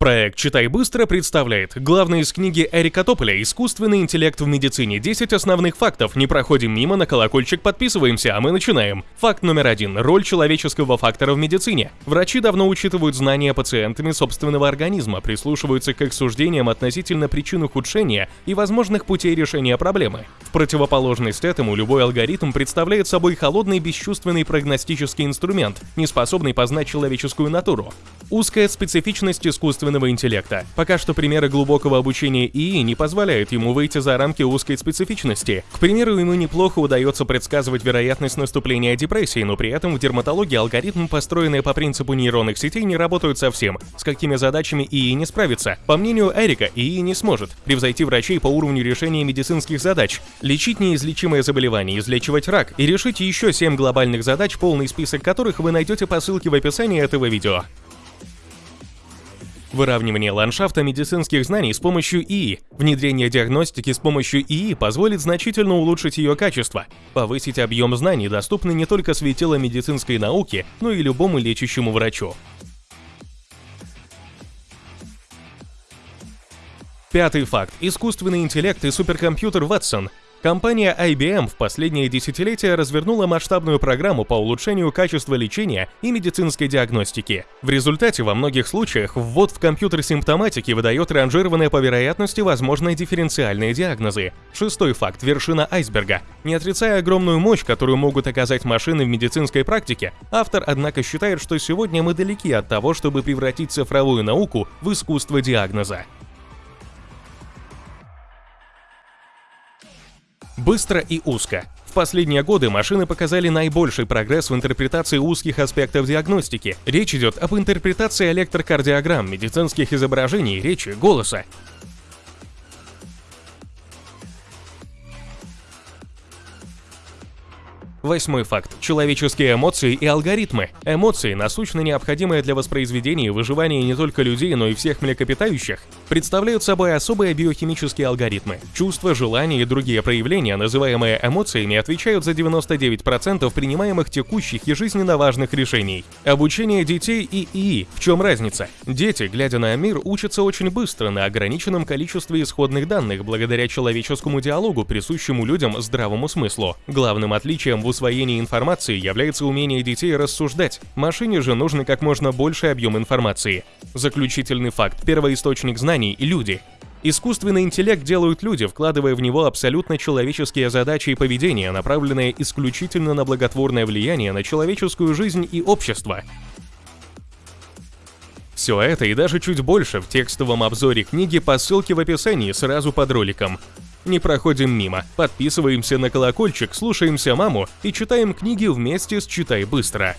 Проект «Читай быстро» представляет главное из книги Эрика Тополя «Искусственный интеллект в медицине. 10 основных фактов». Не проходим мимо, на колокольчик подписываемся, а мы начинаем. Факт номер один. Роль человеческого фактора в медицине. Врачи давно учитывают знания пациентами собственного организма, прислушиваются к их суждениям относительно причин ухудшения и возможных путей решения проблемы. В противоположность этому, любой алгоритм представляет собой холодный бесчувственный прогностический инструмент, не способный познать человеческую натуру. Узкая специфичность искусственного интеллекта. Пока что примеры глубокого обучения ИИ не позволяют ему выйти за рамки узкой специфичности. К примеру, ему неплохо удается предсказывать вероятность наступления депрессии, но при этом в дерматологии алгоритмы, построенные по принципу нейронных сетей, не работают совсем. С какими задачами ИИ не справится? По мнению Эрика, ИИ не сможет превзойти врачей по уровню решения медицинских задач, лечить неизлечимые заболевания, излечивать рак и решить еще 7 глобальных задач, полный список которых вы найдете по ссылке в описании этого видео. Выравнивание ландшафта медицинских знаний с помощью ИИ. Внедрение диагностики с помощью ИИ позволит значительно улучшить ее качество, повысить объем знаний, доступный не только светило медицинской науки, но и любому лечащему врачу. Пятый факт. Искусственный интеллект и суперкомпьютер Watson Компания IBM в последние десятилетия развернула масштабную программу по улучшению качества лечения и медицинской диагностики. В результате во многих случаях ввод в компьютер симптоматики выдает ранжированные по вероятности возможные дифференциальные диагнозы. Шестой факт – вершина айсберга. Не отрицая огромную мощь, которую могут оказать машины в медицинской практике, автор, однако, считает, что сегодня мы далеки от того, чтобы превратить цифровую науку в искусство диагноза. Быстро и узко. В последние годы машины показали наибольший прогресс в интерпретации узких аспектов диагностики. Речь идет об интерпретации электрокардиограмм, медицинских изображений, речи, голоса. Восьмой факт. Человеческие эмоции и алгоритмы. Эмоции, насущно необходимые для воспроизведения и выживания не только людей, но и всех млекопитающих, представляют собой особые биохимические алгоритмы. Чувства, желания и другие проявления, называемые эмоциями, отвечают за 99% принимаемых текущих и жизненно важных решений. Обучение детей и ИИ. В чем разница? Дети, глядя на мир, учатся очень быстро на ограниченном количестве исходных данных благодаря человеческому диалогу, присущему людям здравому смыслу. Главным отличием в усвоении информации является умение детей рассуждать. Машине же нужно как можно больший объем информации. Заключительный факт. Первоисточник знаний – люди. Искусственный интеллект делают люди, вкладывая в него абсолютно человеческие задачи и поведение, направленные исключительно на благотворное влияние на человеческую жизнь и общество. Все это и даже чуть больше в текстовом обзоре книги по ссылке в описании сразу под роликом не проходим мимо. Подписываемся на колокольчик, слушаемся маму и читаем книги вместе с «Читай быстро».